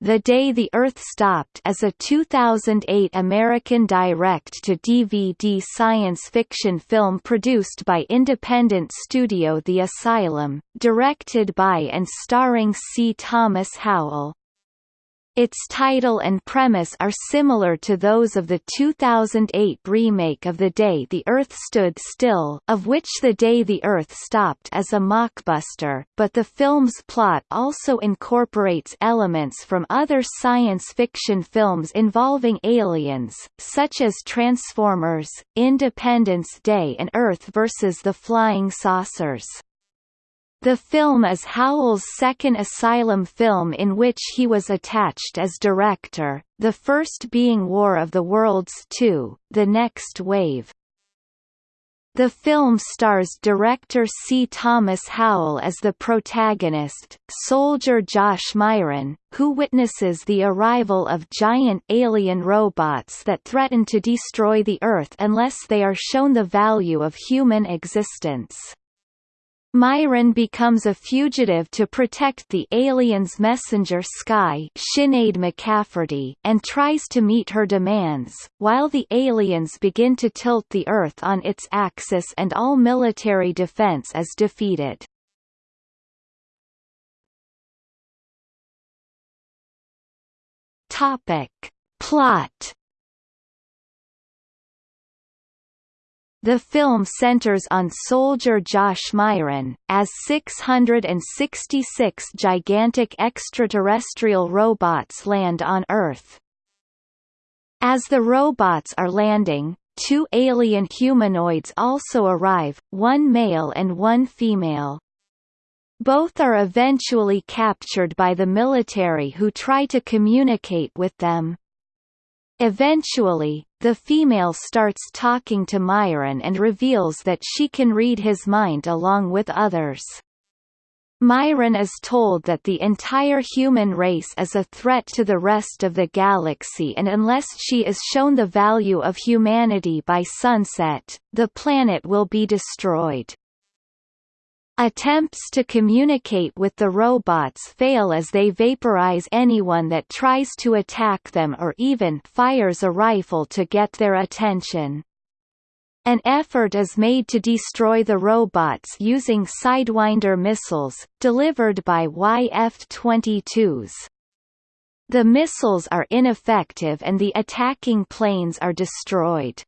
The Day the Earth Stopped is a 2008 American direct-to-DVD science fiction film produced by independent studio The Asylum, directed by and starring C. Thomas Howell. Its title and premise are similar to those of the 2008 remake of The Day the Earth Stood Still, of which The Day the Earth Stopped is a mockbuster, but the film's plot also incorporates elements from other science fiction films involving aliens, such as Transformers, Independence Day and Earth vs. the Flying Saucers. The film is Howell's second Asylum film in which he was attached as director, the first being War of the Worlds 2, The Next Wave. The film stars director C. Thomas Howell as the protagonist, soldier Josh Myron, who witnesses the arrival of giant alien robots that threaten to destroy the Earth unless they are shown the value of human existence. Myron becomes a fugitive to protect the alien's messenger Sky Sinead McCafferty and tries to meet her demands, while the aliens begin to tilt the Earth on its axis and all military defense is defeated. Topic. Plot The film centers on soldier Josh Myron, as 666 gigantic extraterrestrial robots land on Earth. As the robots are landing, two alien humanoids also arrive, one male and one female. Both are eventually captured by the military who try to communicate with them. Eventually, the female starts talking to Myron and reveals that she can read his mind along with others. Myron is told that the entire human race is a threat to the rest of the galaxy and unless she is shown the value of humanity by sunset, the planet will be destroyed. Attempts to communicate with the robots fail as they vaporize anyone that tries to attack them or even fires a rifle to get their attention. An effort is made to destroy the robots using Sidewinder missiles, delivered by YF-22s. The missiles are ineffective and the attacking planes are destroyed.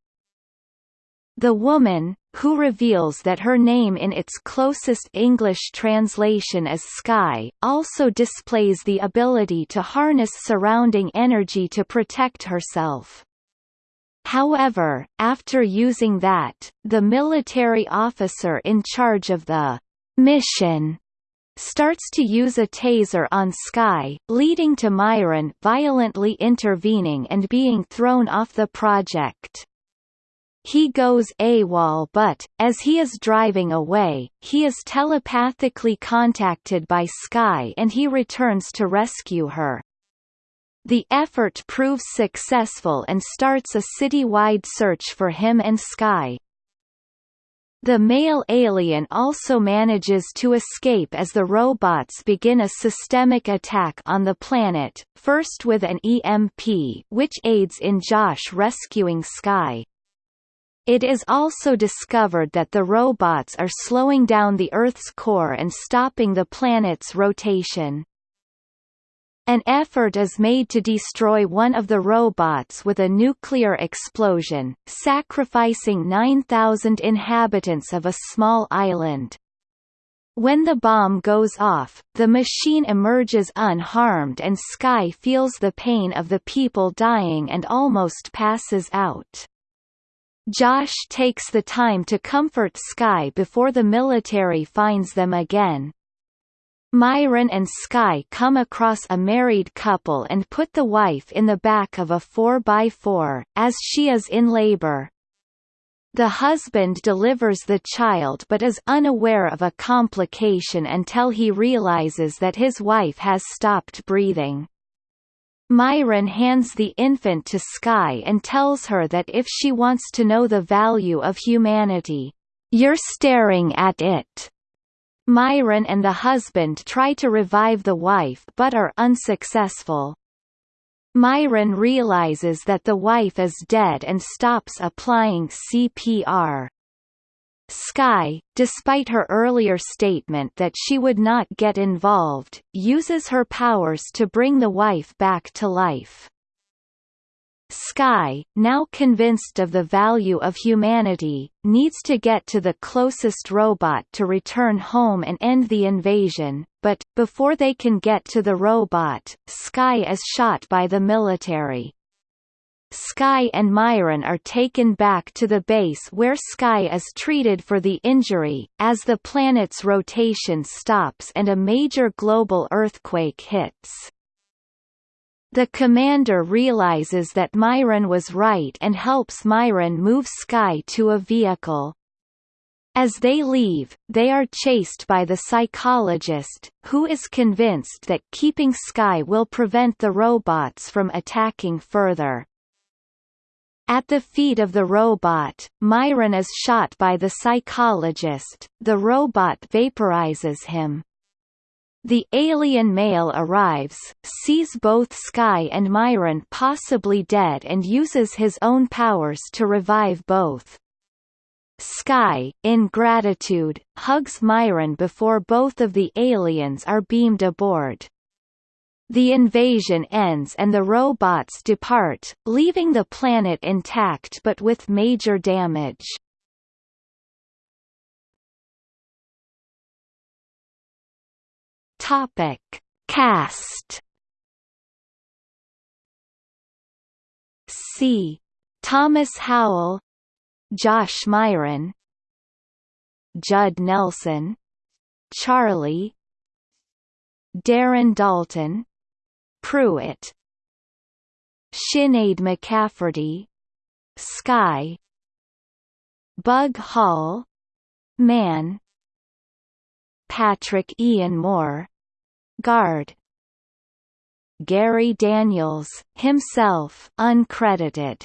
The woman, who reveals that her name in its closest English translation is Sky, also displays the ability to harness surrounding energy to protect herself. However, after using that, the military officer in charge of the mission starts to use a taser on Sky, leading to Myron violently intervening and being thrown off the project. He goes AWOL but, as he is driving away, he is telepathically contacted by Sky and he returns to rescue her. The effort proves successful and starts a city-wide search for him and Sky. The male alien also manages to escape as the robots begin a systemic attack on the planet, first with an EMP which aids in Josh rescuing Skye. It is also discovered that the robots are slowing down the Earth's core and stopping the planet's rotation. An effort is made to destroy one of the robots with a nuclear explosion, sacrificing 9,000 inhabitants of a small island. When the bomb goes off, the machine emerges unharmed and Sky feels the pain of the people dying and almost passes out. Josh takes the time to comfort Sky before the military finds them again. Myron and Sky come across a married couple and put the wife in the back of a 4x4, as she is in labor. The husband delivers the child but is unaware of a complication until he realizes that his wife has stopped breathing. Myron hands the infant to Sky and tells her that if she wants to know the value of humanity, "'You're staring at it." Myron and the husband try to revive the wife but are unsuccessful. Myron realizes that the wife is dead and stops applying CPR. Skye, despite her earlier statement that she would not get involved, uses her powers to bring the wife back to life. Sky, now convinced of the value of humanity, needs to get to the closest robot to return home and end the invasion, but, before they can get to the robot, Sky is shot by the military. Skye and Myron are taken back to the base where Sky is treated for the injury, as the planet's rotation stops and a major global earthquake hits. The commander realizes that Myron was right and helps Myron move Sky to a vehicle. As they leave, they are chased by the psychologist, who is convinced that keeping Sky will prevent the robots from attacking further. At the feet of the robot, Myron is shot by the psychologist, the robot vaporizes him. The alien male arrives, sees both Sky and Myron possibly dead and uses his own powers to revive both. Sky, in gratitude, hugs Myron before both of the aliens are beamed aboard. The invasion ends and the robots depart, leaving the planet intact but with major damage. Topic: Cast. C. Thomas Howell, Josh Myron, Judd Nelson, Charlie, Darren Dalton, Pruitt Sinead McCafferty Skye Bug Hall Man Patrick Ian Moore Guard Gary Daniels, himself uncredited.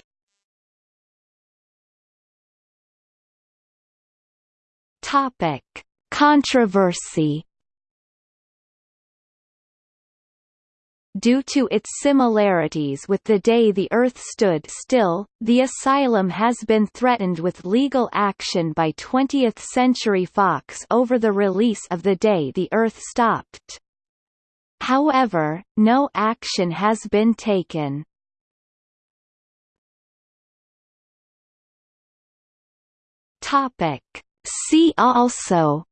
Topic: Controversy Due to its similarities with the day the Earth stood still, the asylum has been threatened with legal action by 20th Century Fox over the release of The Day the Earth Stopped. However, no action has been taken. See also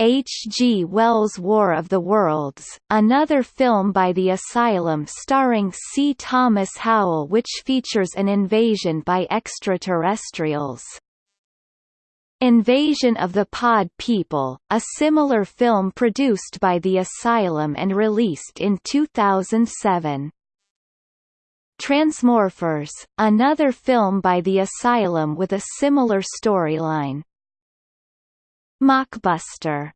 H. G. Wells' War of the Worlds, another film by the Asylum starring C. Thomas Howell which features an invasion by extraterrestrials. Invasion of the Pod People, a similar film produced by the Asylum and released in 2007. Transmorphers, another film by the Asylum with a similar storyline. Mockbuster